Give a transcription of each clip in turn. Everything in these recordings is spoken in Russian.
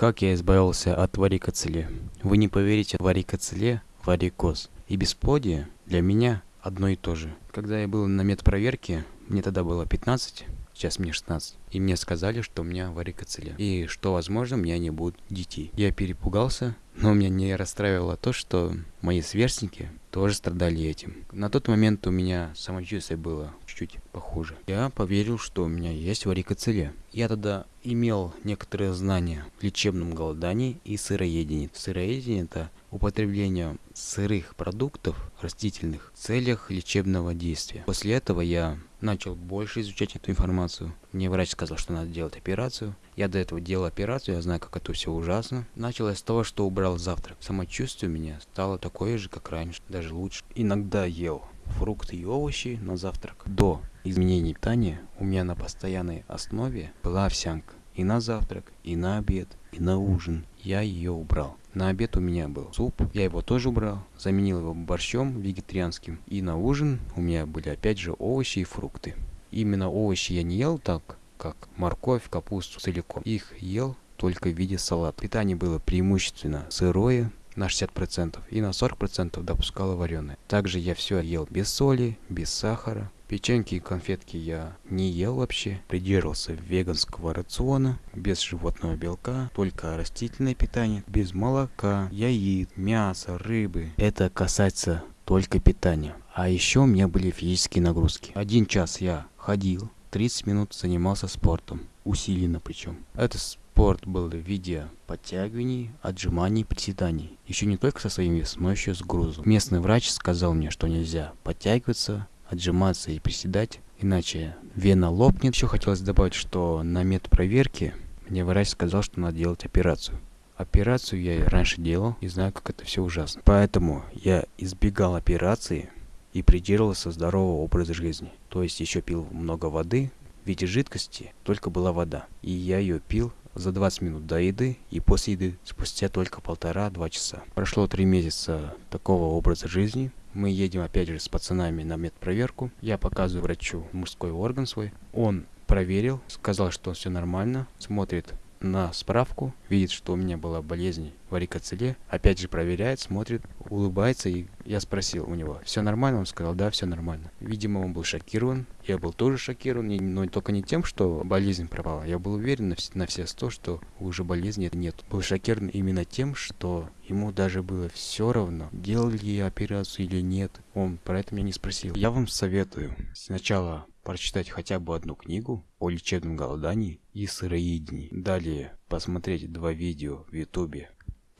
Как я избавился от варикоцеле? Вы не поверите, варикоцеле – варикоз. И бесплодие для меня одно и то же. Когда я был на медпроверке, мне тогда было 15, сейчас мне 16. И мне сказали, что у меня варикоцеле. И что, возможно, у меня не будет детей. Я перепугался, но меня не расстраивало то, что мои сверстники тоже страдали этим. На тот момент у меня самочувствие было чуть-чуть похуже. Я поверил, что у меня есть варикоцеле. Я тогда имел некоторые знания в лечебном голодании и сыроедении. Сыроедение – это употребление сырых продуктов растительных в целях лечебного действия. После этого я начал больше изучать эту информацию. Мне врач сказал, что надо делать операцию. Я до этого делал операцию, я знаю, как это все ужасно. Началось с того, что убрал завтрак. Самочувствие у меня стало такое же, как раньше, даже лучше. Иногда ел фрукты и овощи на завтрак. До изменений питания у меня на постоянной основе была овсянка. И на завтрак, и на обед, и на ужин я ее убрал. На обед у меня был суп, я его тоже убрал, заменил его борщом вегетарианским. И на ужин у меня были опять же овощи и фрукты. Именно овощи я не ел так, как морковь, капусту целиком. Их ел только в виде салата. Питание было преимущественно сырое, на 60% и на 40% допускала вареное. Также я все ел без соли, без сахара. Печеньки и конфетки я не ел вообще. Придерживался веганского рациона, без животного белка, только растительное питание, без молока, яиц, мяса, рыбы. Это касается только питания. А еще у меня были физические нагрузки. Один час я ходил, 30 минут занимался спортом, усиленно причем. Это Спорт был в виде подтягиваний, отжиманий, приседаний. Еще не только со своим весом, но еще с грузом. Местный врач сказал мне, что нельзя подтягиваться, отжиматься и приседать, иначе вена лопнет. Еще хотелось добавить, что на медпроверке мне врач сказал, что надо делать операцию. Операцию я раньше делал и знаю, как это все ужасно. Поэтому я избегал операции и придерживался здорового образа жизни. То есть еще пил много воды, в виде жидкости только была вода. И я ее пил за 20 минут до еды и после еды спустя только полтора-два часа. Прошло три месяца такого образа жизни. Мы едем опять же с пацанами на медпроверку. Я показываю врачу мужской орган свой. Он проверил, сказал, что все нормально, смотрит на справку, видит, что у меня была болезнь варикоцеле, опять же проверяет, смотрит, улыбается, и я спросил у него, все нормально? Он сказал, да, все нормально. Видимо, он был шокирован, я был тоже шокирован, но только не тем, что болезнь пропала, я был уверен на, все сто, что уже болезни нет. Был шокирован именно тем, что ему даже было все равно, делали ли я операцию или нет, он про это меня не спросил. Я вам советую сначала прочитать хотя бы одну книгу о лечебном голодании и сыроедении. Далее посмотреть два видео в ютубе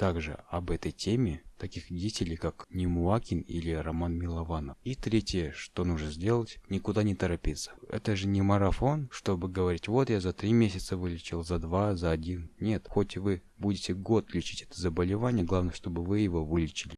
также об этой теме таких деятелей, как Немуакин или Роман Милованов. И третье, что нужно сделать, никуда не торопиться. Это же не марафон, чтобы говорить, вот я за три месяца вылечил, за два, за один. Нет, хоть вы будете год лечить это заболевание, главное, чтобы вы его вылечили.